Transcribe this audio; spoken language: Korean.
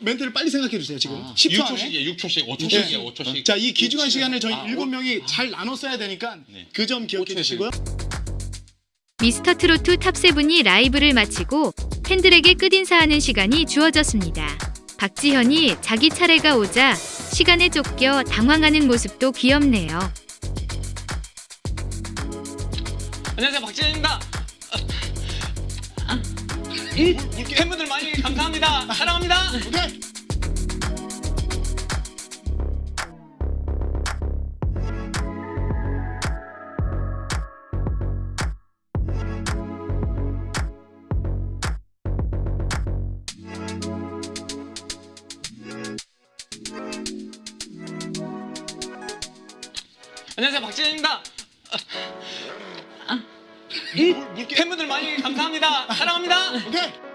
멘트를 빨리 생각해 주세요. 지금 아, 10초 6초씩, 안에. 예, 6초씩, 5초씩이에요, 네. 5초씩. 자, 이 귀중한 육, 시간을 저희 아, 일곱 오- 명이 잘 나눠 써야 되니까 네. 그 점 기억해 오초에서요. 주시고요. 미스터 트로트 탑세븐이 라이브를 마치고 팬들에게 끝인사하는 시간이 주어졌습니다. 박지현이 자기 차례가 오자 시간에 쫓겨 당황하는 모습도 귀엽네요. 안녕하세요 박지현입니다. 팬분들 많이 감사합니다. 사랑합니다. 오케이. 안녕하세요 박지현입니다. 팬분들 많이 감사합니다. 사랑합니다. 오케이.